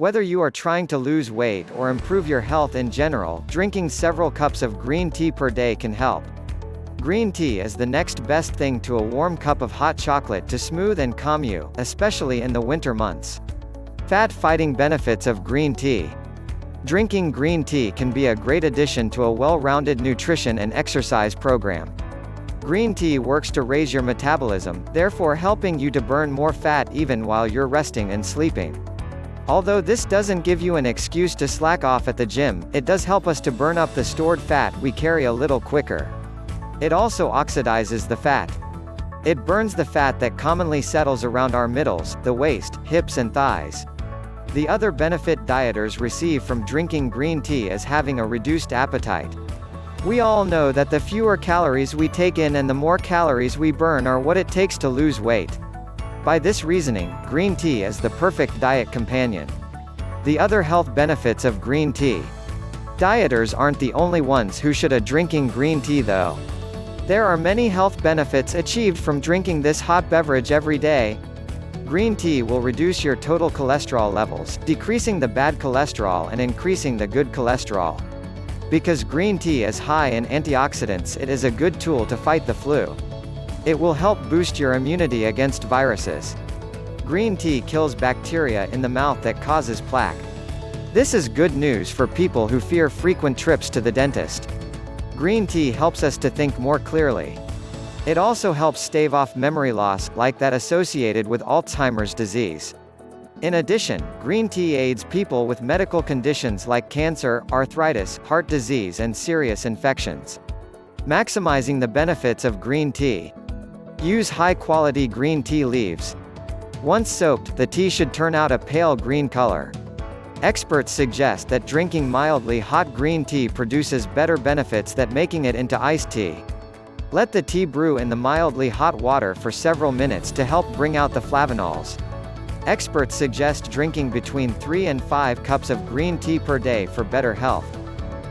Whether you are trying to lose weight or improve your health in general, drinking several cups of green tea per day can help. Green tea is the next best thing to a warm cup of hot chocolate to smooth and calm you, especially in the winter months. Fat-fighting benefits of green tea. Drinking green tea can be a great addition to a well-rounded nutrition and exercise program. Green tea works to raise your metabolism, therefore helping you to burn more fat even while you're resting and sleeping. Although this doesn't give you an excuse to slack off at the gym, it does help us to burn up the stored fat we carry a little quicker. It also oxidizes the fat. It burns the fat that commonly settles around our middles, the waist, hips and thighs. The other benefit dieters receive from drinking green tea is having a reduced appetite. We all know that the fewer calories we take in and the more calories we burn are what it takes to lose weight. By this reasoning, green tea is the perfect diet companion. The other health benefits of green tea. Dieters aren't the only ones who should a drinking green tea though. There are many health benefits achieved from drinking this hot beverage every day. Green tea will reduce your total cholesterol levels, decreasing the bad cholesterol and increasing the good cholesterol. Because green tea is high in antioxidants it is a good tool to fight the flu. It will help boost your immunity against viruses. Green tea kills bacteria in the mouth that causes plaque. This is good news for people who fear frequent trips to the dentist. Green tea helps us to think more clearly. It also helps stave off memory loss, like that associated with Alzheimer's disease. In addition, green tea aids people with medical conditions like cancer, arthritis, heart disease and serious infections. Maximizing the benefits of green tea. Use high-quality green tea leaves. Once soaked, the tea should turn out a pale green color. Experts suggest that drinking mildly hot green tea produces better benefits than making it into iced tea. Let the tea brew in the mildly hot water for several minutes to help bring out the flavonols. Experts suggest drinking between 3 and 5 cups of green tea per day for better health.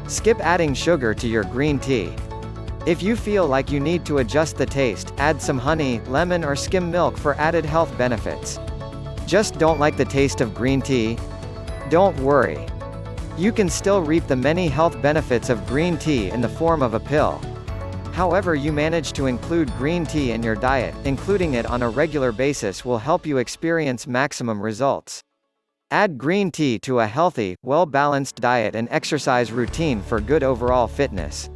Skip adding sugar to your green tea. If you feel like you need to adjust the taste, add some honey, lemon or skim milk for added health benefits. Just don't like the taste of green tea? Don't worry. You can still reap the many health benefits of green tea in the form of a pill. However you manage to include green tea in your diet, including it on a regular basis will help you experience maximum results. Add green tea to a healthy, well-balanced diet and exercise routine for good overall fitness.